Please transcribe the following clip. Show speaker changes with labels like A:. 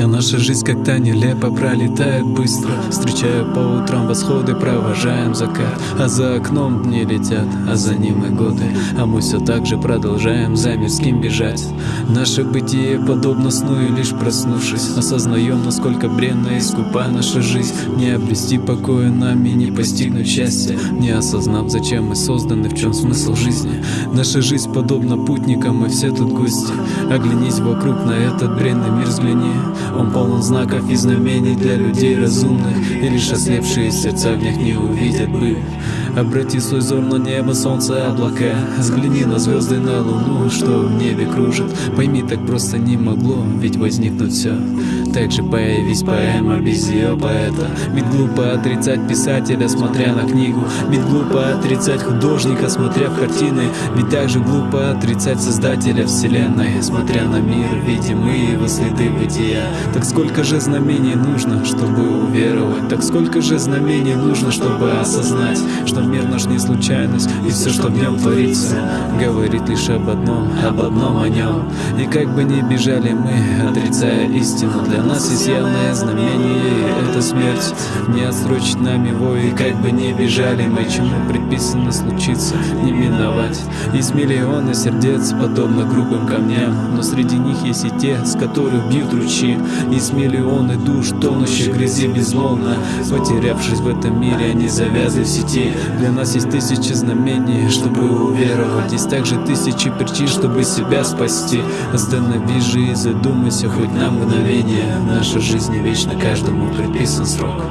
A: Вся наша жизнь как-то нелепо пролетает быстро. Встречая по утрам восходы, провожаем закат. А за окном дни летят, а за ним и годы. А мы все так же продолжаем за мирским бежать Наше бытие подобно сну и лишь проснувшись Осознаем, насколько бренна и скупа наша жизнь. Не обрести покоя нам и не постигнуть счастья Не осознав, зачем мы созданы, в чем смысл жизни. Наша жизнь подобна путникам, мы все тут гости. Оглянись вокруг на этот бренный мир, взгляни. Он полон знаков и знамений для людей разумных И лишь ослепшие сердца в них не увидят бы Обрати свой взор на небо, солнце, облака Взгляни на звезды, на луну, что в небе кружит. Пойми, так просто не могло, ведь возникнуть все Так же появись поэма без ее поэта. Ведь глупо отрицать писателя, смотря на книгу. Ведь глупо отрицать художника, смотря в картины. Ведь также глупо отрицать создателя вселенной Смотря на мир, видим мы его следы бытия. Так сколько же знамений нужно, чтобы уверовать? Так сколько же знамений нужно, чтобы осознать Что что мир наш не случайность. И все, что в нем творится Говорит лишь об одном, об одном о нем И как бы ни бежали мы, отрицая истину Для нас есть явное знамение, и это смерть. Не отсрочить нам его, и как бы ни бежали мы Чему предписано случиться, не миновать. Есть миллионы сердец, подобно грубым камням Но среди них есть и те, с которых бьют ручьи. Есть миллионы душ, тонущих в грязи безмолвно. Потерявшись в этом мире, они завязаны в сети для нас есть тысячи знамений, чтобы уверовать. Есть также тысячи причин, чтобы себя спасти. Останови и задумайся хоть на мгновение. Наша жизнь не вечна, каждому предписан срок